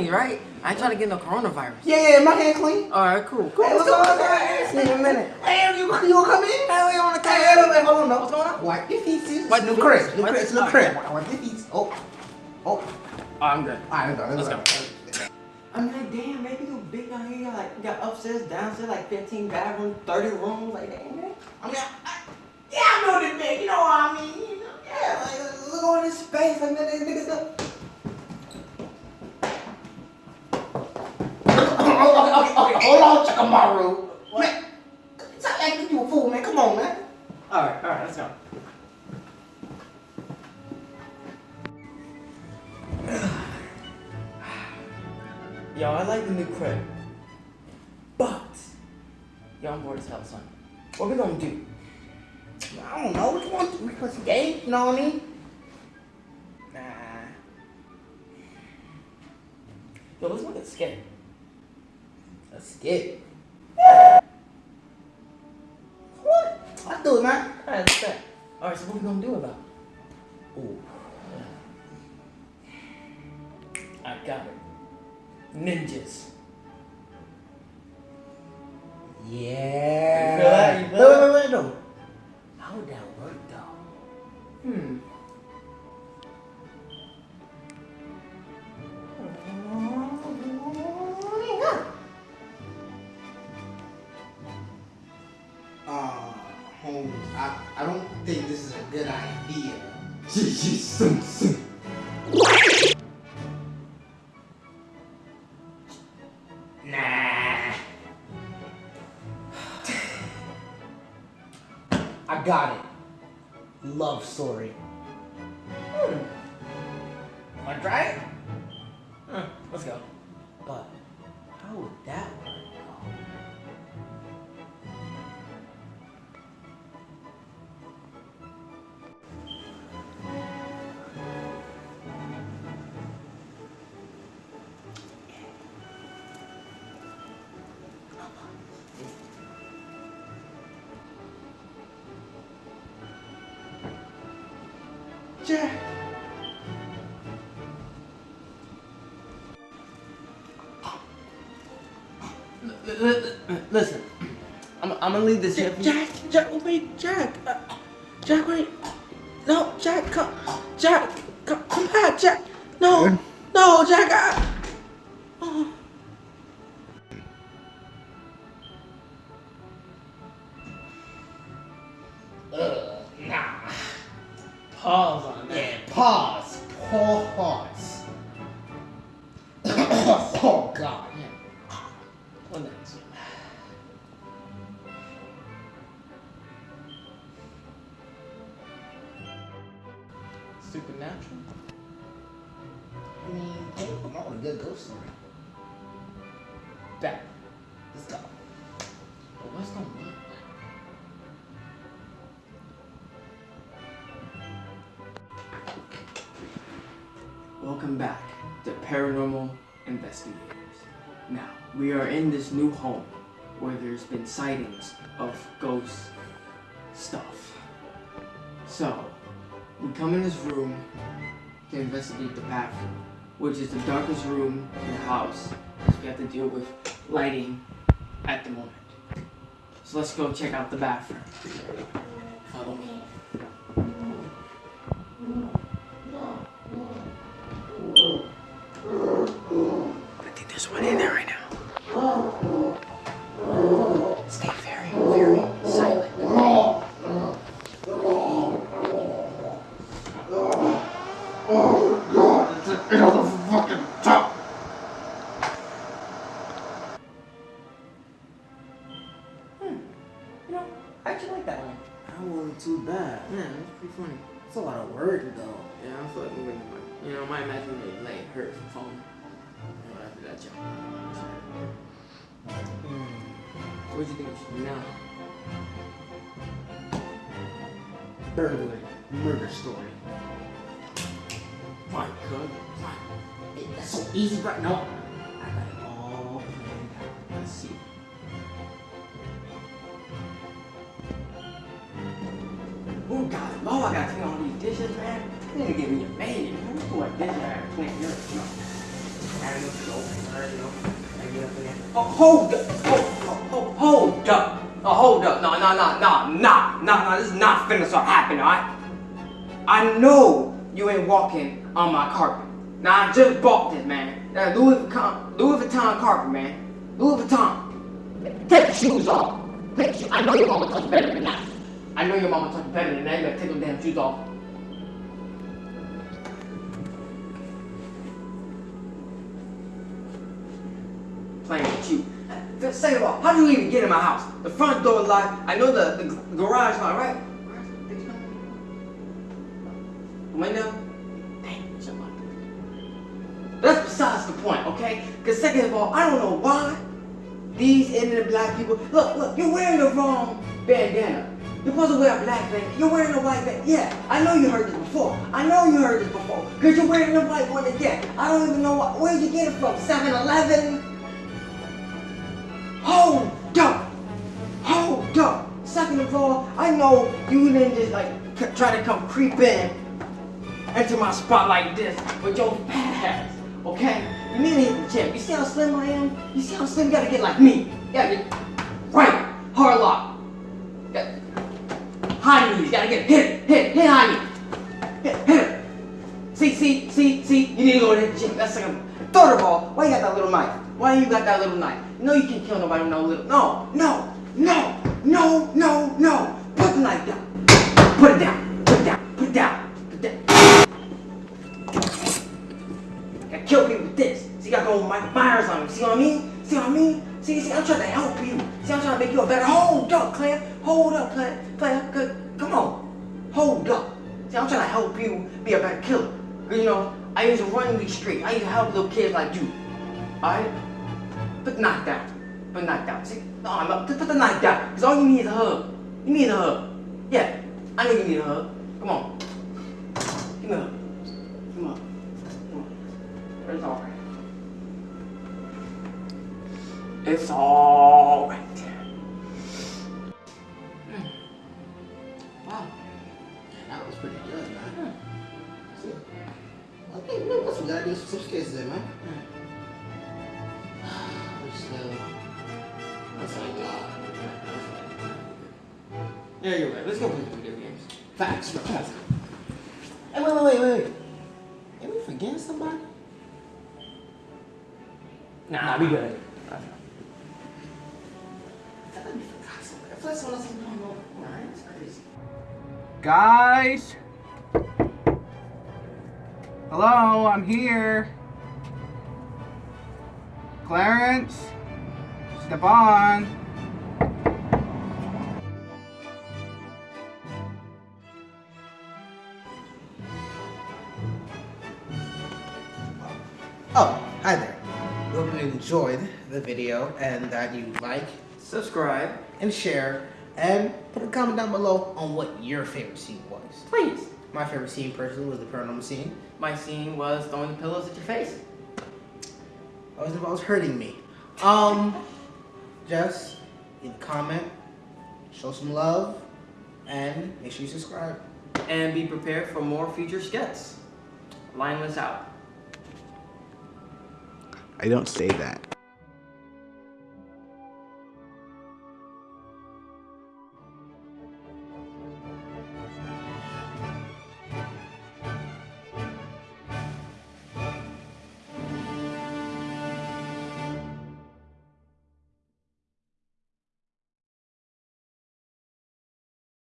clean, right? I ain't trying to get no coronavirus. Yeah, yeah, my hand clean. All right, cool. Cool. Hey, what's Let's going on? Let's in a minute. Hey, you, you gonna come in? Hell, we on the Hey, camera. hey, hey, hold on, no. What's going on? Wipe your feet, sis. Wipe New the crib, feet. new Wipe crib, the- new all crib. right. Wipe your feet. Oh, oh. Oh, I'm good. All right, let's go. Let's go. I'm like, damn, maybe you big down here. You got like, you got upstairs, downstairs, like 15 bedrooms, 30 rooms. Like, damn, man. I mean, I, I, yeah, I know this big. You know what I mean? You know, yeah, like, look at all this space. Like, man, niggas okay, okay, okay, hold on, Chikamaru. Man, stop acting you a fool, man. Come on, man. All right, all right, let's go. Yo, I like the new crib. But, yo, I'm bored as hell, son. What we gonna do? I don't know. What you want? We play some games. You know what I mean? Nah. Yo, let's look at skit. Skip. What? Let's do it, man. Alright, let's bet. Alright, so what we gonna do about it? Ooh. I got it. Ninjas. Yeah. You feel that? You feel wait, wait, wait, wait, no. How would that I got it. Love story. Hmm. Wanna try it? Huh, let's go. Jack. Listen, I'm, I'm gonna leave this here for you. Jack, Jack, wait, Jack. Uh, Jack, wait. No, Jack, come. Jack, come, come back, Jack. No, no, Jack. I, Pause on that. Yeah, pause. Pause. oh, God. Yeah. What next? Supernatural? I mean, come on, a good ghost story. Back. Let's go. But what's gonna work? Paranormal Investigators. Now, we are in this new home where there's been sightings of ghost stuff. So, we come in this room to investigate the bathroom, which is the darkest room in the house, because we have to deal with lighting at the moment. So let's go check out the bathroom. Follow me. Think in there right now. Stay very, very silent. Oh god, it's an out of fucking top! Hmm. You know, I actually like that one. That wasn't too bad. Yeah, that's pretty funny. It's a lot of work, though. Yeah, I feel like I'm gonna, you know, my imaginary leg hurt from falling. You know, that jump. Hmm. What do you think we should do now? Burglary. Murder story. My God. Hey, that's so easy right now. I got it all planned out. Let's see. Who got it? My I gotta clean all these dishes, man. You need to give me a maid, man. Who like this? I gotta clean here, you know. A little soap, you know. I there. Oh, hold up. Hold, hold, hold up. Oh, hold up. No, no, no, no, no, no, no. This is not finna start happening, alright? I know you ain't walking on my carpet. Now I just bought this, man. That Louis Vuitton, Louis Vuitton carpet, man. Louis Vuitton. Take your shoes off. Take your. I know your mama touch better than that. I know your mama touch better than that. You better take those damn shoes off. Second of all, how do you even get in my house? The front door locked. I know the, the garage locked, right? Window? That's besides the point, okay? Because second of all, I don't know why these ignorant black people. Look, look, you're wearing the wrong bandana. You're supposed to wear a black bandana. You're wearing a white bandana. Yeah, I know you heard this before. I know you heard this before. Because you're wearing the white one again. I don't even know where'd you get it from? 7 Eleven? Hold up! Hold up! Second of all, I know you didn't just like try to come creep in into my spot like this with your fat okay? You need to hit the gym. You see how slim I am? You see how slim you gotta get like me? Gotta get right, hard lock. Got- High knees, gotta get hit hit, it, hit high knee. Hit, hit. See, see, see, see, you. That's second. Third of all, why you got that little knife? Why you got that little knife? No, you can't kill nobody with no little. No, no, no, no, no, no. Put the knife down. Put it down. Put it down. Put it down. Put it down. I kill people with this. See, I got go Mike Myers on me. See what I mean? See what I mean? See, see, I'm trying to help you. See, I'm trying to make you a better. Hold up, Claire. Hold up, Claire. Claire, good. Come on. Hold up. See, I'm trying to help you be a better killer. you know, I used to run these streets. I used to help little kids like you. Alright? Put the knife down. Put the knife down. See? No, I'm up. Put the knife down. Because all you need is a hug. You need a hug. Yeah. I know you need a hug. Come on. Give me a hug. Come on. Come on. It's alright. It's alright. Hmm. Wow. That was pretty good, man. Hmm. See? I think we got some gotta do some skits there, man. But still, that's like God. Yeah, you're right. Let's go play video games. Facts, facts. Hey, wait, wait, wait, wait. Did we forget somebody? Nah, we good. I thought we forgot somebody. I feel like someone else is going it's crazy. Guys! Hello, I'm here. Clarence? Steban? Oh, hi there. We hope you enjoyed the video and that you like Subscribe, and share and put a comment down below on what your favorite scene was. please. My favorite scene personally was the paranormal scene. My scene was throwing the pillows at your face. Always involves hurting me. Um, just leave a comment, show some love, and make sure you subscribe. And be prepared for more future skits. Line this out. I don't say that.